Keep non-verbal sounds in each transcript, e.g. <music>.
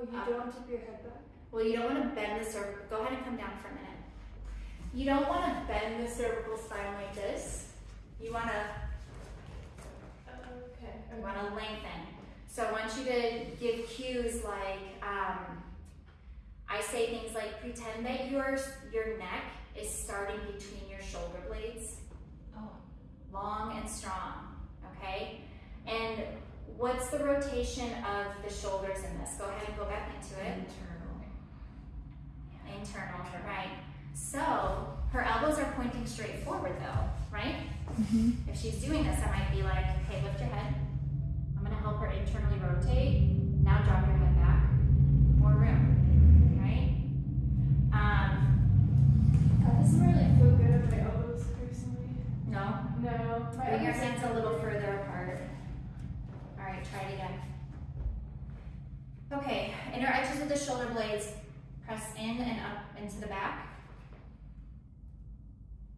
Oh, you Up. don't tip your head back? Well, you don't want to bend the cervical. Go ahead and come down for a minute. You don't want to bend the cervical spine like this. You want to Okay. you want to lengthen. So I want you to give cues like um, I say things like pretend that your your neck is starting between your shoulder blades, Oh. long and strong. Okay, and what's the rotation of the shoulders in this? Go ahead and go back into it. Internal. Internal, right? So her elbows are pointing straight forward though, right? Mm-hmm. If she's doing this, I might be like, okay, lift your head. I'm gonna help her internally rotate. Now drop your head back. More room, right? Um, That doesn't really feel good on my elbows personally. no, No. My bring your elbows hands are a little further apart. All right, try it again. Okay, inner edges of the shoulder blades press in and up into the back.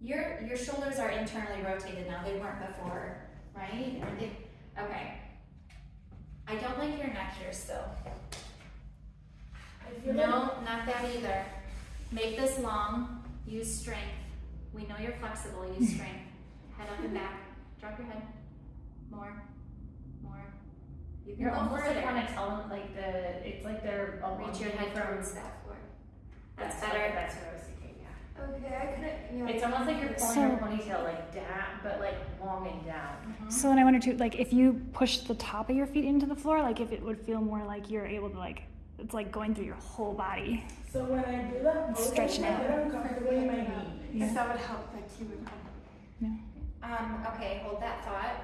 Your your shoulders are internally rotated now. They weren't before, right? They, okay. I don't like your neck here still. No, like not that either. Make this long. Use strength. We know you're flexible. Use <laughs> strength. Head up and back. Drop your head. More. More. You can You're go almost like want to tell them like the it's like they're a Reach long your head from- towards that floor. That's what- better. That's what I was thinking. Yeah. Okay, I couldn't. Yeah. It's almost like you're pulling So- your ponytail like down, but like long and down. So then I wonder too, like if you push the top of your feet into the floor, like if it would feel more like you're able to like, it's like going through your whole body. So when I do that motion, Stretching I out. get uncomfortable in my knee. Yeah. If that would help, like you would help. Um, okay, hold that thought.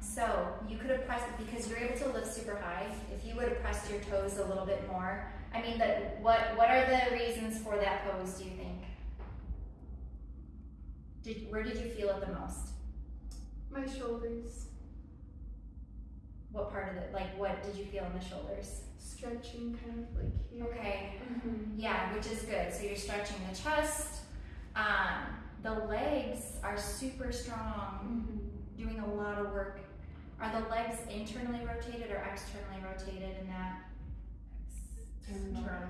So you could have pressed because you're able to lift super high. If you would have pressed your toes a little bit more, I mean, that what what are the reasons for that pose? Do you think? Did where did you feel it the most? My shoulders What part of it? Like what did you feel in the shoulders? stretching, kind of like here. Okay, Mhm. yeah, which is good. So you're stretching the chest. Um, the legs are super strong. Mhm. doing a lot of work. Are the legs internally rotated or externally rotated in that Internal.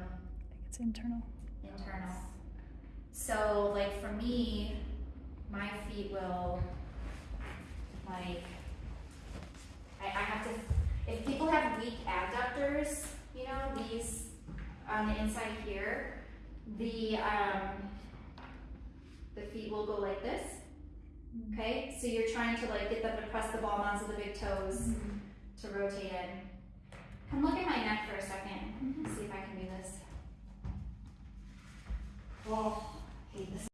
It's internal. internal? So, like for me, my feet will, like, I, I have to, if people have weak adductors, you know, these on the inside here, the, um, the feet will go like this. Okay, so you're trying to like get them to press the ball onto the big toes mm-hmm. to rotate it. Come look at my neck for a 2nd